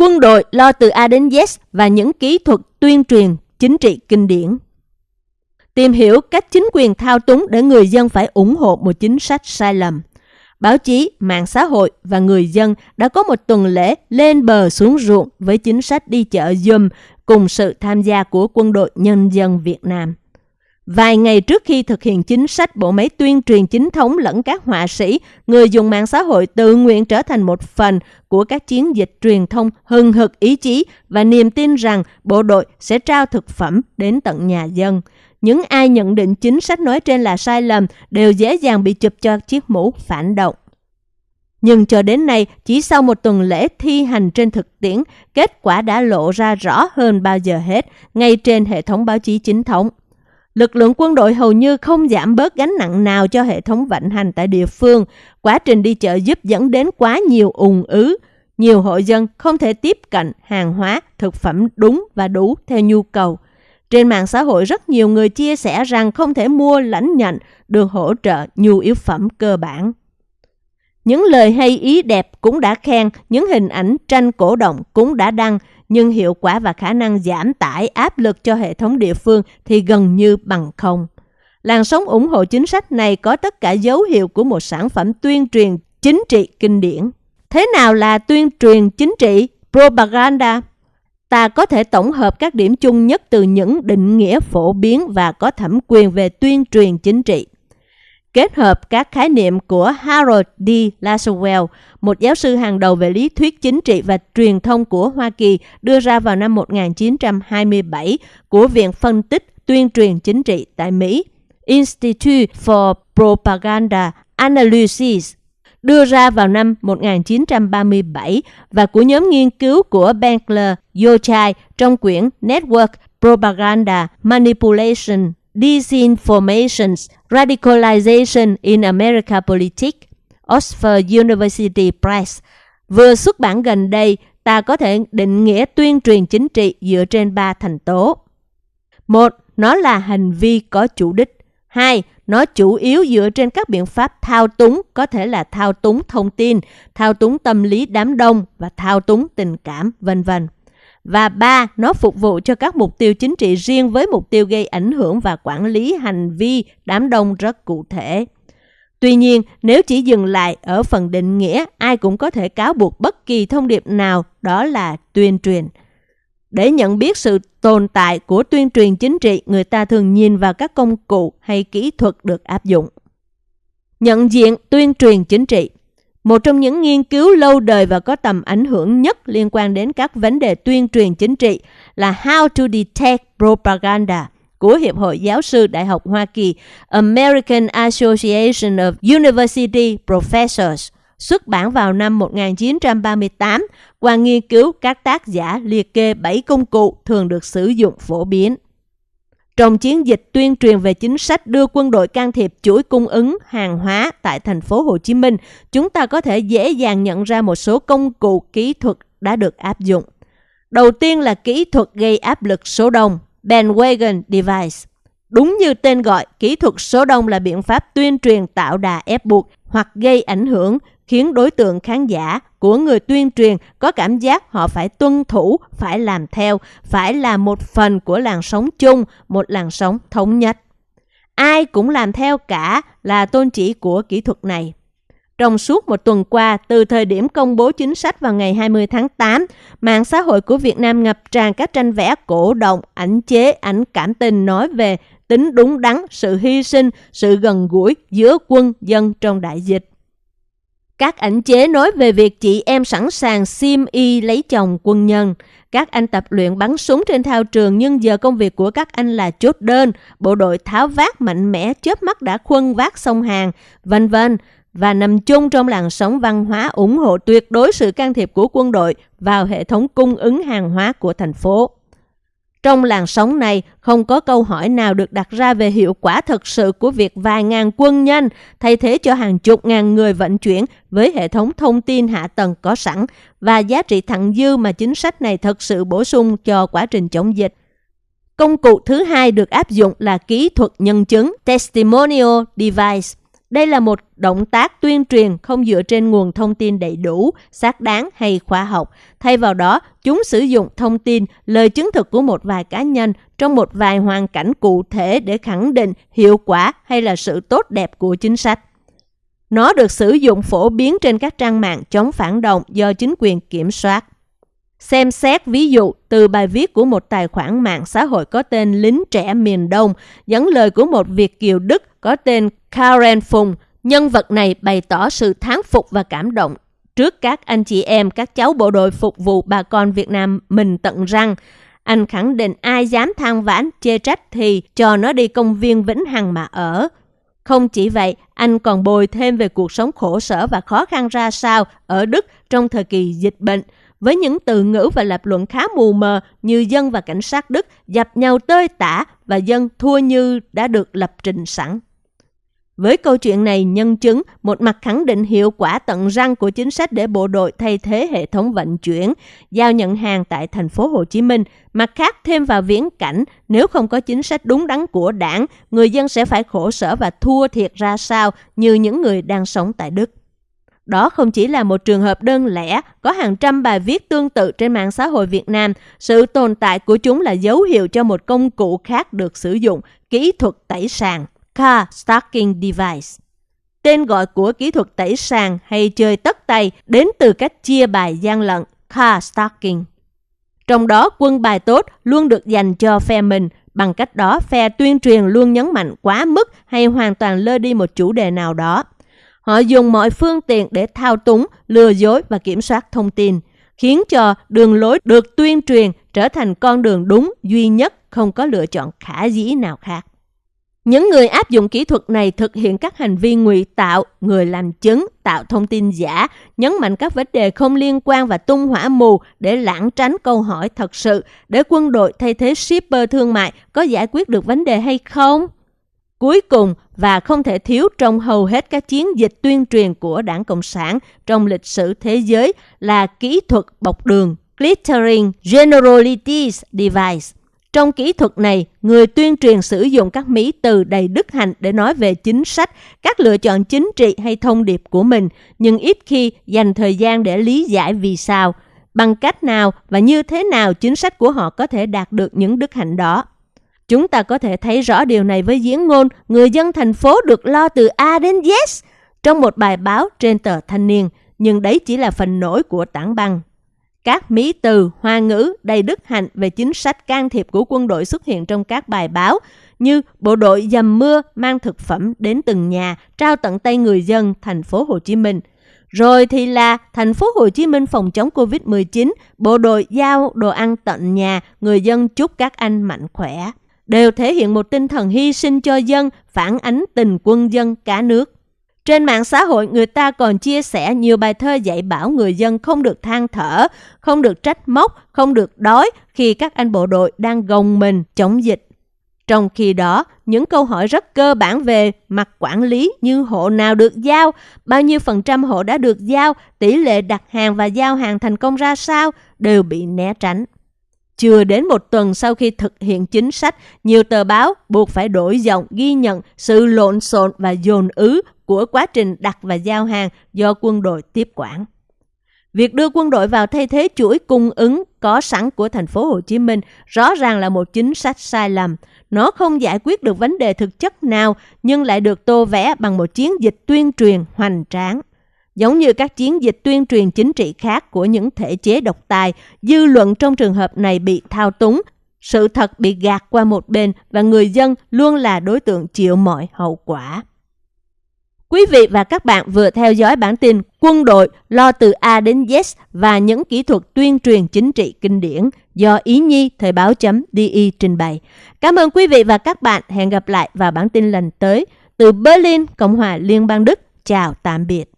Quân đội lo từ A đến Z và những kỹ thuật tuyên truyền chính trị kinh điển. Tìm hiểu cách chính quyền thao túng để người dân phải ủng hộ một chính sách sai lầm. Báo chí, mạng xã hội và người dân đã có một tuần lễ lên bờ xuống ruộng với chính sách đi chợ dùm cùng sự tham gia của quân đội nhân dân Việt Nam. Vài ngày trước khi thực hiện chính sách, bộ máy tuyên truyền chính thống lẫn các họa sĩ, người dùng mạng xã hội tự nguyện trở thành một phần của các chiến dịch truyền thông hừng hực ý chí và niềm tin rằng bộ đội sẽ trao thực phẩm đến tận nhà dân. Những ai nhận định chính sách nói trên là sai lầm đều dễ dàng bị chụp cho chiếc mũ phản động. Nhưng cho đến nay, chỉ sau một tuần lễ thi hành trên thực tiễn, kết quả đã lộ ra rõ hơn bao giờ hết ngay trên hệ thống báo chí chính thống. Lực lượng quân đội hầu như không giảm bớt gánh nặng nào cho hệ thống vận hành tại địa phương. Quá trình đi chợ giúp dẫn đến quá nhiều ùn ứ. Nhiều hộ dân không thể tiếp cận hàng hóa, thực phẩm đúng và đủ theo nhu cầu. Trên mạng xã hội rất nhiều người chia sẻ rằng không thể mua lãnh nhận được hỗ trợ nhu yếu phẩm cơ bản. Những lời hay ý đẹp cũng đã khen, những hình ảnh tranh cổ động cũng đã đăng, nhưng hiệu quả và khả năng giảm tải áp lực cho hệ thống địa phương thì gần như bằng không. Làn sóng ủng hộ chính sách này có tất cả dấu hiệu của một sản phẩm tuyên truyền chính trị kinh điển. Thế nào là tuyên truyền chính trị, propaganda? Ta có thể tổng hợp các điểm chung nhất từ những định nghĩa phổ biến và có thẩm quyền về tuyên truyền chính trị kết hợp các khái niệm của Harold D. Laswell, một giáo sư hàng đầu về lý thuyết chính trị và truyền thông của Hoa Kỳ đưa ra vào năm 1927 của Viện Phân tích Tuyên truyền Chính trị tại Mỹ, Institute for Propaganda Analysis, đưa ra vào năm 1937 và của nhóm nghiên cứu của Benkler Yochai trong quyển Network Propaganda Manipulation Disinformation, Radicalization in America Politics, Oxford University Press, vừa xuất bản gần đây, ta có thể định nghĩa tuyên truyền chính trị dựa trên ba thành tố. Một, nó là hành vi có chủ đích. Hai, nó chủ yếu dựa trên các biện pháp thao túng, có thể là thao túng thông tin, thao túng tâm lý đám đông và thao túng tình cảm, vân vân. Và ba, nó phục vụ cho các mục tiêu chính trị riêng với mục tiêu gây ảnh hưởng và quản lý hành vi đám đông rất cụ thể. Tuy nhiên, nếu chỉ dừng lại ở phần định nghĩa, ai cũng có thể cáo buộc bất kỳ thông điệp nào đó là tuyên truyền. Để nhận biết sự tồn tại của tuyên truyền chính trị, người ta thường nhìn vào các công cụ hay kỹ thuật được áp dụng. Nhận diện tuyên truyền chính trị một trong những nghiên cứu lâu đời và có tầm ảnh hưởng nhất liên quan đến các vấn đề tuyên truyền chính trị là How to Detect Propaganda của Hiệp hội Giáo sư Đại học Hoa Kỳ, American Association of University Professors, xuất bản vào năm 1938 qua nghiên cứu các tác giả liệt kê 7 công cụ thường được sử dụng phổ biến. Trong chiến dịch tuyên truyền về chính sách đưa quân đội can thiệp chuỗi cung ứng hàng hóa tại thành phố Hồ Chí Minh, chúng ta có thể dễ dàng nhận ra một số công cụ kỹ thuật đã được áp dụng. Đầu tiên là kỹ thuật gây áp lực số đông, bandwagon device. Đúng như tên gọi, kỹ thuật số đông là biện pháp tuyên truyền tạo đà ép buộc hoặc gây ảnh hưởng khiến đối tượng khán giả của người tuyên truyền có cảm giác họ phải tuân thủ, phải làm theo, phải là một phần của làn sóng chung, một làn sóng thống nhất. Ai cũng làm theo cả là tôn chỉ của kỹ thuật này. Trong suốt một tuần qua, từ thời điểm công bố chính sách vào ngày 20 tháng 8, mạng xã hội của Việt Nam ngập tràn các tranh vẽ cổ động, ảnh chế, ảnh cảm tình nói về tính đúng đắn, sự hy sinh, sự gần gũi giữa quân dân trong đại dịch. Các ảnh chế nói về việc chị em sẵn sàng sim y lấy chồng quân nhân. Các anh tập luyện bắn súng trên thao trường nhưng giờ công việc của các anh là chốt đơn, bộ đội tháo vác mạnh mẽ chớp mắt đã khuân vác sông hàng, vân vân và nằm chung trong làn sóng văn hóa ủng hộ tuyệt đối sự can thiệp của quân đội vào hệ thống cung ứng hàng hóa của thành phố. Trong làn sóng này, không có câu hỏi nào được đặt ra về hiệu quả thực sự của việc vài ngàn quân nhân thay thế cho hàng chục ngàn người vận chuyển với hệ thống thông tin hạ tầng có sẵn và giá trị thặng dư mà chính sách này thực sự bổ sung cho quá trình chống dịch. Công cụ thứ hai được áp dụng là kỹ thuật nhân chứng testimonial device. Đây là một động tác tuyên truyền không dựa trên nguồn thông tin đầy đủ, xác đáng hay khoa học. Thay vào đó, chúng sử dụng thông tin, lời chứng thực của một vài cá nhân trong một vài hoàn cảnh cụ thể để khẳng định hiệu quả hay là sự tốt đẹp của chính sách. Nó được sử dụng phổ biến trên các trang mạng chống phản động do chính quyền kiểm soát. Xem xét ví dụ từ bài viết của một tài khoản mạng xã hội có tên Lính Trẻ Miền Đông, dẫn lời của một Việt Kiều Đức có tên Karen Phùng. Nhân vật này bày tỏ sự thán phục và cảm động trước các anh chị em, các cháu bộ đội phục vụ bà con Việt Nam mình tận răng. Anh khẳng định ai dám than vãn, chê trách thì cho nó đi công viên Vĩnh Hằng mà ở. Không chỉ vậy, anh còn bồi thêm về cuộc sống khổ sở và khó khăn ra sao ở Đức trong thời kỳ dịch bệnh, với những từ ngữ và lập luận khá mù mờ như dân và cảnh sát Đức dập nhau tơi tả và dân thua như đã được lập trình sẵn. Với câu chuyện này nhân chứng một mặt khẳng định hiệu quả tận răng của chính sách để bộ đội thay thế hệ thống vận chuyển, giao nhận hàng tại thành phố Hồ Chí Minh, mặt khác thêm vào viễn cảnh nếu không có chính sách đúng đắn của đảng, người dân sẽ phải khổ sở và thua thiệt ra sao như những người đang sống tại Đức. Đó không chỉ là một trường hợp đơn lẻ, có hàng trăm bài viết tương tự trên mạng xã hội Việt Nam. Sự tồn tại của chúng là dấu hiệu cho một công cụ khác được sử dụng, kỹ thuật tẩy sàn, car stacking device. Tên gọi của kỹ thuật tẩy sàn hay chơi tất tay đến từ cách chia bài gian lận, car stacking. Trong đó, quân bài tốt luôn được dành cho phe mình, bằng cách đó phe tuyên truyền luôn nhấn mạnh quá mức hay hoàn toàn lơ đi một chủ đề nào đó. Họ dùng mọi phương tiện để thao túng, lừa dối và kiểm soát thông tin, khiến cho đường lối được tuyên truyền trở thành con đường đúng duy nhất, không có lựa chọn khả dĩ nào khác. Những người áp dụng kỹ thuật này thực hiện các hành vi ngụy tạo, người làm chứng, tạo thông tin giả, nhấn mạnh các vấn đề không liên quan và tung hỏa mù để lãng tránh câu hỏi thật sự để quân đội thay thế shipper thương mại có giải quyết được vấn đề hay không? Cuối cùng và không thể thiếu trong hầu hết các chiến dịch tuyên truyền của Đảng Cộng sản trong lịch sử thế giới là kỹ thuật bọc đường Glittering Generalities Device. Trong kỹ thuật này, người tuyên truyền sử dụng các mỹ từ đầy đức hạnh để nói về chính sách, các lựa chọn chính trị hay thông điệp của mình, nhưng ít khi dành thời gian để lý giải vì sao, bằng cách nào và như thế nào chính sách của họ có thể đạt được những đức hạnh đó. Chúng ta có thể thấy rõ điều này với diễn ngôn người dân thành phố được lo từ A đến Z trong một bài báo trên tờ Thanh niên, nhưng đấy chỉ là phần nổi của tảng băng. Các mỹ từ, hoa ngữ đầy đức hạnh về chính sách can thiệp của quân đội xuất hiện trong các bài báo như bộ đội dầm mưa mang thực phẩm đến từng nhà trao tận tay người dân thành phố Hồ Chí Minh. Rồi thì là thành phố Hồ Chí Minh phòng chống Covid-19, bộ đội giao đồ ăn tận nhà, người dân chúc các anh mạnh khỏe đều thể hiện một tinh thần hy sinh cho dân, phản ánh tình quân dân cả nước. Trên mạng xã hội, người ta còn chia sẻ nhiều bài thơ dạy bảo người dân không được than thở, không được trách móc, không được đói khi các anh bộ đội đang gồng mình chống dịch. Trong khi đó, những câu hỏi rất cơ bản về mặt quản lý như hộ nào được giao, bao nhiêu phần trăm hộ đã được giao, tỷ lệ đặt hàng và giao hàng thành công ra sao đều bị né tránh. Chưa đến một tuần sau khi thực hiện chính sách, nhiều tờ báo buộc phải đổi giọng ghi nhận sự lộn xộn và dồn ứ của quá trình đặt và giao hàng do quân đội tiếp quản. Việc đưa quân đội vào thay thế chuỗi cung ứng có sẵn của thành phố Hồ Chí Minh rõ ràng là một chính sách sai lầm. Nó không giải quyết được vấn đề thực chất nào nhưng lại được tô vẽ bằng một chiến dịch tuyên truyền hoành tráng. Giống như các chiến dịch tuyên truyền chính trị khác của những thể chế độc tài, dư luận trong trường hợp này bị thao túng, sự thật bị gạt qua một bên và người dân luôn là đối tượng chịu mọi hậu quả. Quý vị và các bạn vừa theo dõi bản tin Quân đội lo từ A đến Z và những kỹ thuật tuyên truyền chính trị kinh điển do Ý Nhi Thời báo chấm DI trình bày. Cảm ơn quý vị và các bạn. Hẹn gặp lại vào bản tin lần tới. Từ Berlin, Cộng hòa Liên bang Đức. Chào tạm biệt.